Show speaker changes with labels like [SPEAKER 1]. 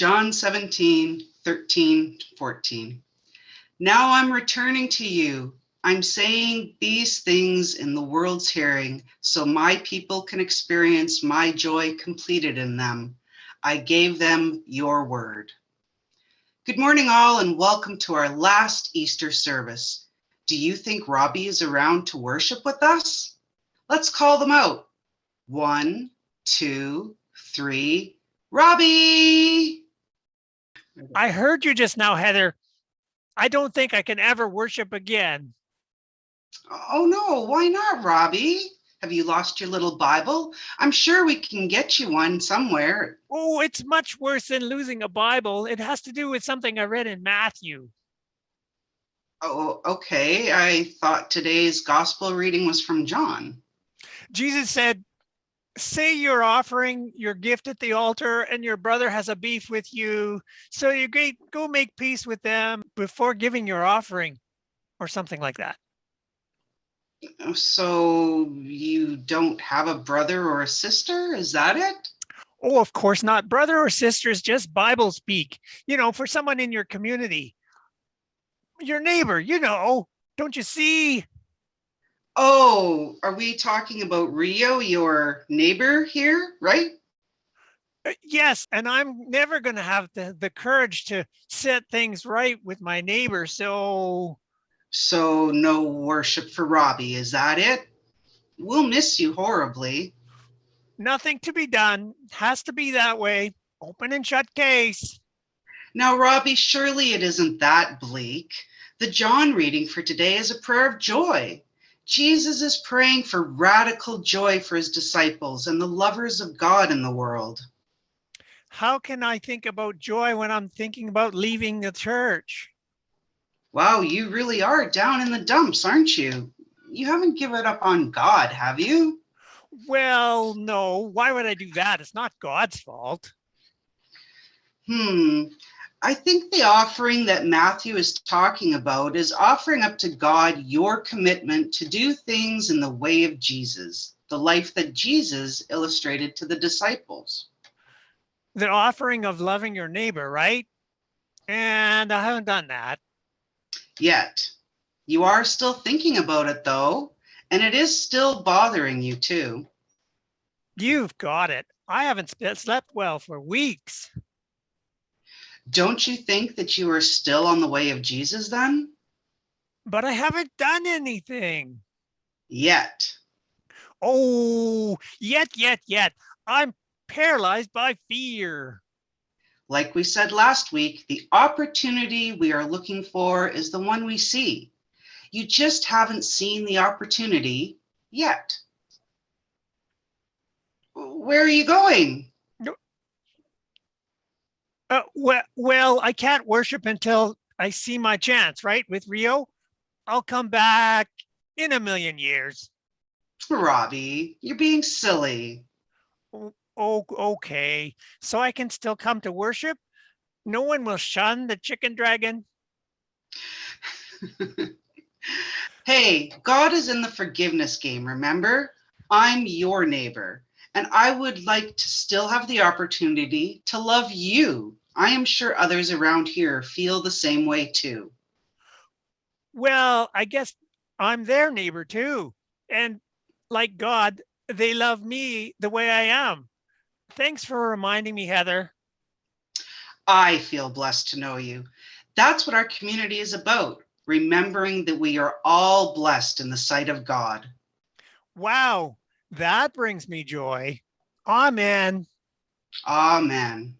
[SPEAKER 1] John 17, 13, 14. Now I'm returning to you. I'm saying these things in the world's hearing so my people can experience my joy completed in them. I gave them your word. Good morning, all, and welcome to our last Easter service. Do you think Robbie is around to worship with us? Let's call them out. One, two, three. Robbie!
[SPEAKER 2] I heard you just now, Heather. I don't think I can ever worship again.
[SPEAKER 1] Oh no, why not, Robbie? Have you lost your little Bible? I'm sure we can get you one somewhere.
[SPEAKER 2] Oh, it's much worse than losing a Bible. It has to do with something I read in Matthew.
[SPEAKER 1] Oh, okay. I thought today's gospel reading was from John.
[SPEAKER 2] Jesus said, say you're offering your gift at the altar and your brother has a beef with you. So you go make peace with them before giving your offering or something like that.
[SPEAKER 1] Oh, so you don't have a brother or a sister? Is that it?
[SPEAKER 2] Oh, of course not. Brother or sister is just Bible speak, you know, for someone in your community. Your neighbor, you know, don't you see?
[SPEAKER 1] Oh, are we talking about Rio, your neighbor here, right?
[SPEAKER 2] Uh, yes, and I'm never going to have the, the courage to set things right with my neighbor. So
[SPEAKER 1] so no worship for Robbie, is that it? We'll miss you horribly.
[SPEAKER 2] Nothing to be done. Has to be that way. Open and shut case.
[SPEAKER 1] Now, Robbie, surely it isn't that bleak. The John reading for today is a prayer of joy. Jesus is praying for radical joy for his disciples and the lovers of God in the world.
[SPEAKER 2] How can I think about joy when I'm thinking about leaving the church?
[SPEAKER 1] Wow, you really are down in the dumps, aren't you? You haven't given up on God, have you?
[SPEAKER 2] Well, no. Why would I do that? It's not God's fault.
[SPEAKER 1] Hmm. I think the offering that Matthew is talking about is offering up to God your commitment to do things in the way of Jesus, the life that Jesus illustrated to the disciples.
[SPEAKER 2] The offering of loving your neighbor, right? And I haven't done that
[SPEAKER 1] yet. You are still thinking about it though, and it is still bothering you too.
[SPEAKER 2] You've got it. I haven't slept well for weeks.
[SPEAKER 1] Don't you think that you are still on the way of Jesus then?
[SPEAKER 2] But I haven't done anything.
[SPEAKER 1] Yet.
[SPEAKER 2] Oh, yet, yet, yet. I'm paralyzed by fear.
[SPEAKER 1] Like we said last week, the opportunity we are looking for is the one we see. You just haven't seen the opportunity yet. Where are you going?
[SPEAKER 2] Uh, well, well, I can't worship until I see my chance, right? With Rio, I'll come back in a million years.
[SPEAKER 1] Robbie, you're being silly
[SPEAKER 2] oh, okay, so I can still come to worship? No one will shun the chicken dragon?
[SPEAKER 1] hey, God is in the forgiveness game, remember? I'm your neighbor, and I would like to still have the opportunity to love you. I am sure others around here feel the same way too.
[SPEAKER 2] Well, I guess I'm their neighbor too. And like God, they love me the way I am. Thanks for reminding me, Heather.
[SPEAKER 1] I feel blessed to know you. That's what our community is about, remembering that we are all blessed in the sight of God.
[SPEAKER 2] Wow, that brings me joy. Amen.
[SPEAKER 1] Amen.